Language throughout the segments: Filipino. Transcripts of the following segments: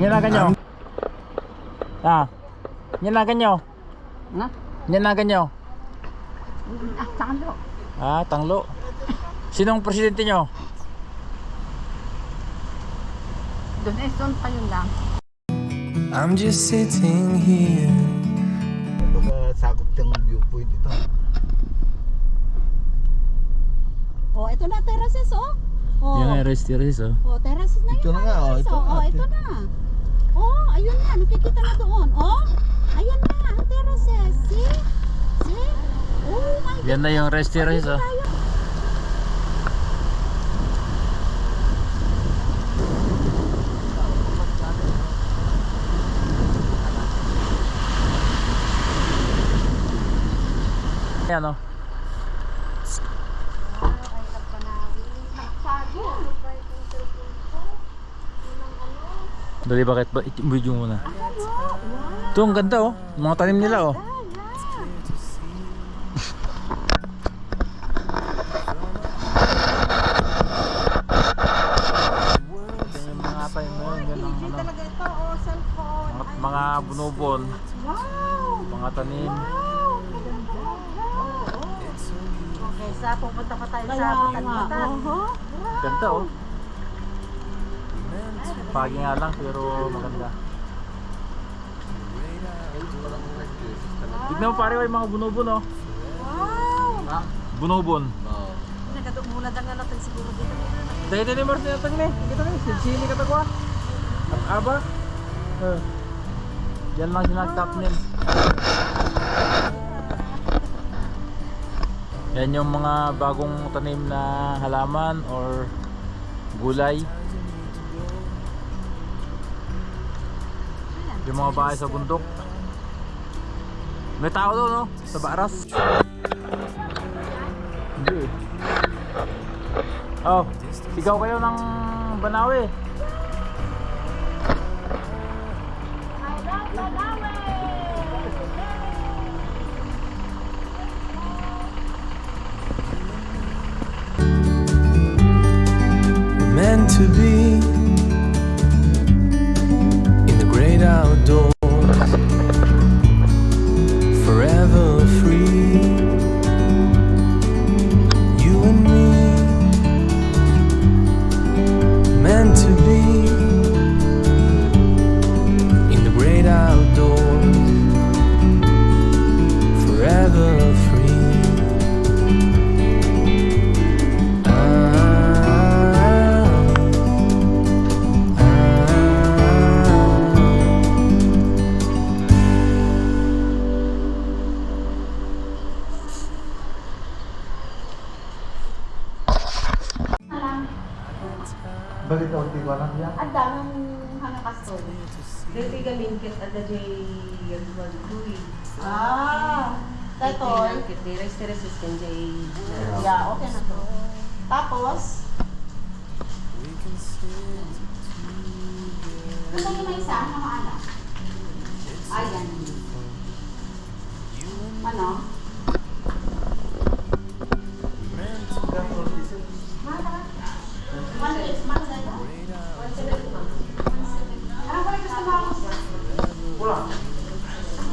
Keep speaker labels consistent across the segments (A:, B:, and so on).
A: Nyalakan nyo. Ah. Nyalakan nyo.
B: Na?
A: Nyalakan nyo.
B: Ah, talo.
A: Ah, tanglo. Sinong presidente nyo?
B: Doon eh, doon pa yun lang.
C: I'm just sitting here.
D: Sa sakop ng viewpoint ito.
E: Oh, ito na terraces oh. Oh.
A: Yung rest terrace oh.
E: Oh, terraces na
D: Ito
E: yun.
D: na nga, oh,
E: terraces,
D: ito
E: oh.
D: na.
E: Oh, ito na. Oh, ayun na. Nakikita na doon. Oh, ayun na ang terraces. See? See? Oh my God.
A: Yan na yung rest terrace oh.
E: Tayo.
A: Yan oh. Dali bakit ba? Video muna. Ito ang ganda oh. Mga tanim nila oh. Mga tanim mo yun. Yan ang ano. Mga, mga bunubon.
E: Wow!
A: Mga tanim.
E: Wow! Ganda.
B: Okay, sa pupunta pa tayo sa. Batangutan.
E: Uh-huh.
A: Ganda oh. Pagi nga lang pero maganda. Tignan mo pare yung mga bunubon oh.
E: Wow!
A: Bunubon.
B: Nagkadumulad ang natin siguro dito.
A: Dahil din mo rin natang ni. Kita ni. Sili ka tagwa. At aba. Eh. Yan lang sinagtap nil. Yan yung mga bagong tanim na halaman or gulay. Yung mga bahay sa bundok. May tao doon no? Sa baras. Hindi eh. Oh, sigaw kayo ng Banawe.
C: Meant to be
D: Bakit ako di ko alam yan?
E: Ang daming hanakastol.
B: Dito galingkit at the J. Yagwal Kui.
E: Ah, Tatoy.
B: Galingkit di Rex Teresis kan J.
E: Yeah, okay na to. Tapos, Gusto niyo may isa na maalam? Ayan. Ano? One eight, one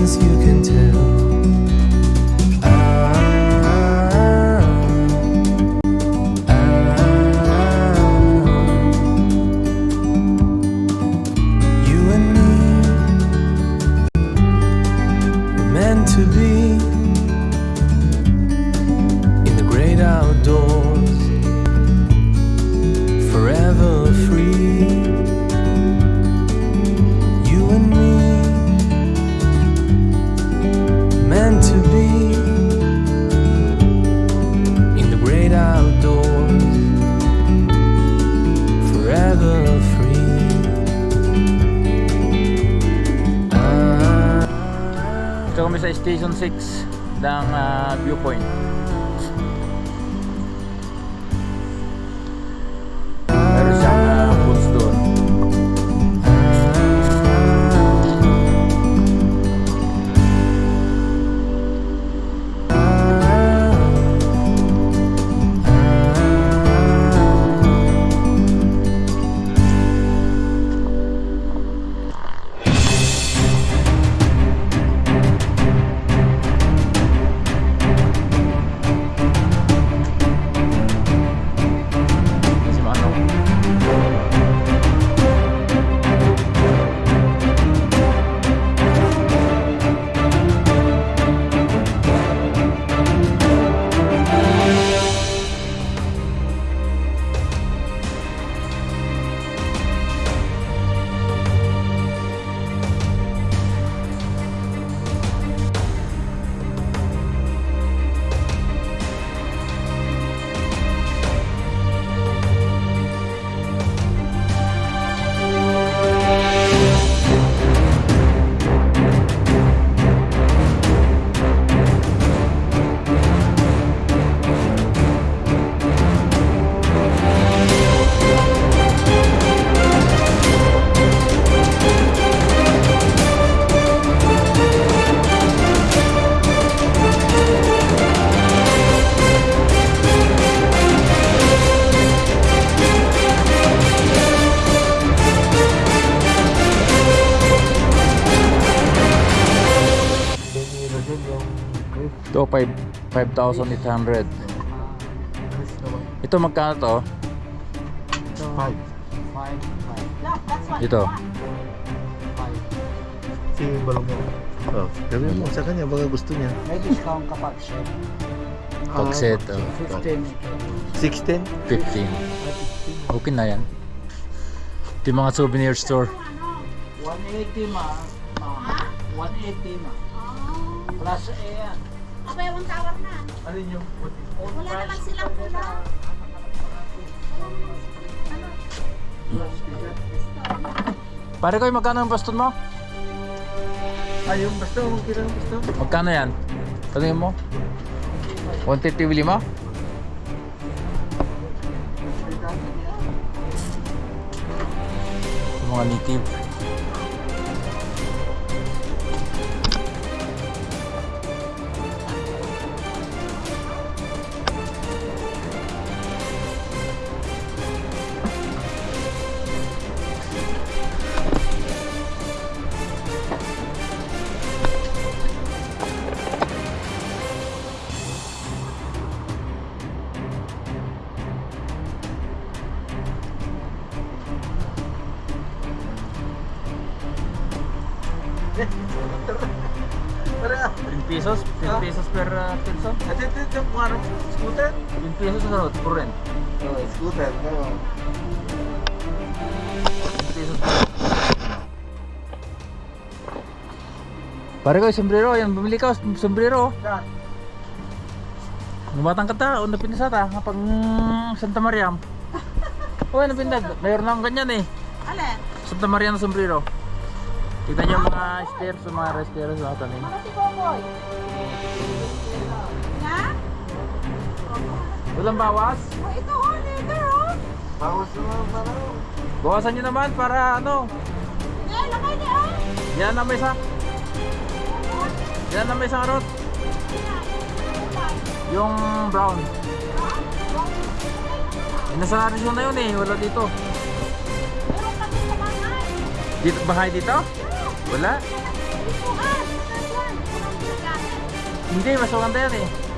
C: things you can
A: Station 6 ng ah, viewpoint. Ito, 5 5,800.
D: Chris naman.
A: Ito magkano to?
D: Five.
A: Ito.
D: Si Balong yan. Oh, sabi mo sa kanya, baka gusto niya.
A: Pag set, oh,
D: 16?
A: 15. Okay na yan. Ito yung mga souvenir store.
F: 180 ma, ma. 180 ma. Plus ayan.
E: Abay, yung tower na.
D: Alin yung
E: Wala naman silang pula.
A: Pare ko, magkano yung baston mo?
D: Ay, yung basta, kung kailan yung basta.
A: Magkano yan? Tanungin mo. 150 bili mo? Mga native.
D: Para,
A: 10 pesos? 10 pesos per uh, person?
D: ito, ito, ito, kung ano, scooter?
A: 10 pesos road, per rent.
D: Oh, scooter, no.
A: 10 pesos per Pare ko, sombrero. Yan, bumili ka, sombrero.
D: Saan?
A: Gumatang ka ta, una pinasata, kapag Santa Mariam. Uy, ano pinag? Mayroon na akong ganyan eh.
E: Alin?
A: Santa Maria na sombrero. Tignan niyo mga stairs, mga stairs sa tanim.
E: Ano si Boboy? Na?
A: Walang bawas.
E: Oh, ito oh, leather oh.
D: Bawas naman, para.
A: Bawasan niyo naman para ano.
E: Eh, lakay niya oh.
A: Yan na may isa. Yan na may isang arot. Yung brown. Eh, nasa region na yun eh. Wala dito.
E: Sa.
A: Dito bahay dito? Wala. Hindi, mas maganda yan eh.